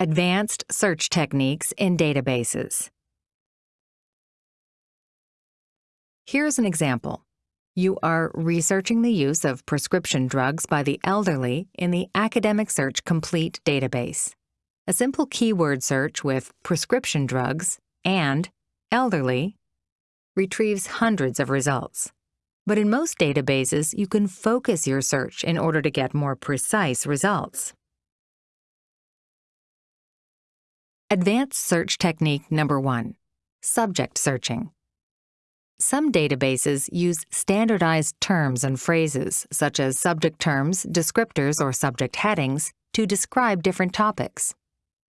Advanced search techniques in databases. Here's an example. You are researching the use of prescription drugs by the elderly in the Academic Search Complete database. A simple keyword search with prescription drugs and elderly retrieves hundreds of results. But in most databases, you can focus your search in order to get more precise results. Advanced Search Technique Number 1. Subject Searching. Some databases use standardized terms and phrases, such as subject terms, descriptors, or subject headings, to describe different topics.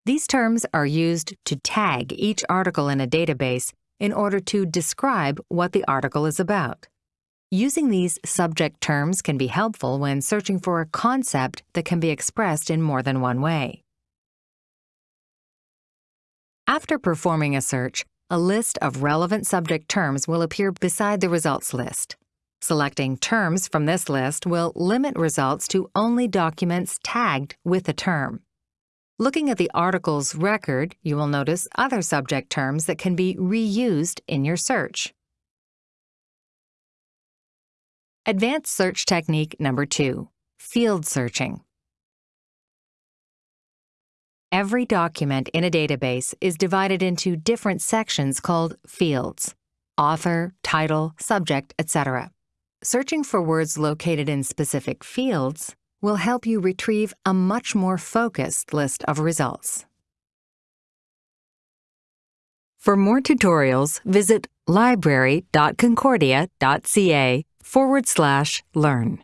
These terms are used to tag each article in a database in order to describe what the article is about. Using these subject terms can be helpful when searching for a concept that can be expressed in more than one way. After performing a search, a list of relevant subject terms will appear beside the results list. Selecting terms from this list will limit results to only documents tagged with a term. Looking at the article's record, you will notice other subject terms that can be reused in your search. Advanced Search Technique Number 2. Field Searching. Every document in a database is divided into different sections called fields author, title, subject, etc. Searching for words located in specific fields will help you retrieve a much more focused list of results. For more tutorials, visit library.concordia.ca forward slash learn.